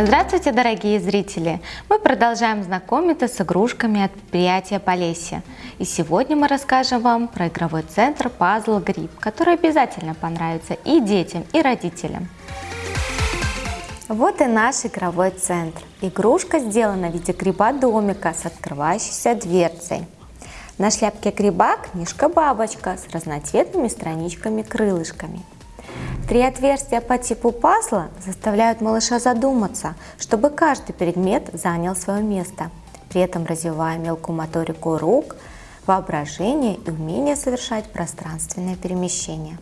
Здравствуйте, дорогие зрители! Мы продолжаем знакомиться с игрушками от предприятия Полесье. И сегодня мы расскажем вам про игровой центр Puzzle Grip, который обязательно понравится и детям, и родителям. Вот и наш игровой центр. Игрушка сделана в виде гриба-домика с открывающейся дверцей. На шляпке гриба книжка-бабочка с разноцветными страничками-крылышками. Три отверстия по типу пазла заставляют малыша задуматься, чтобы каждый предмет занял свое место, при этом развивая мелкую моторику рук, воображение и умение совершать пространственное перемещение.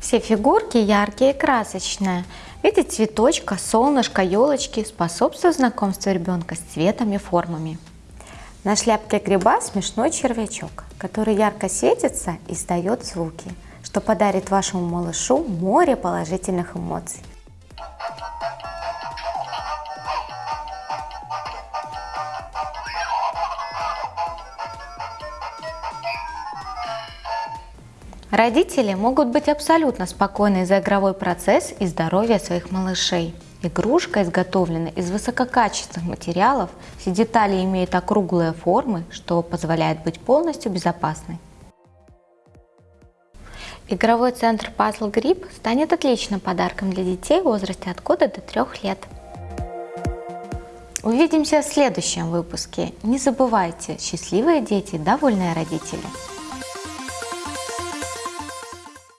Все фигурки яркие и красочные. Виде цветочка, солнышка, елочки способствуют знакомству ребенка с цветами и формами. На шляпке гриба смешной червячок, который ярко светится и издает звуки – что подарит вашему малышу море положительных эмоций. Родители могут быть абсолютно спокойны за игровой процесс и здоровье своих малышей. Игрушка изготовлена из высококачественных материалов, все детали имеют округлые формы, что позволяет быть полностью безопасной. Игровой центр Puzzle Grip станет отличным подарком для детей в возрасте от года до 3 лет. Увидимся в следующем выпуске. Не забывайте, счастливые дети – довольные родители.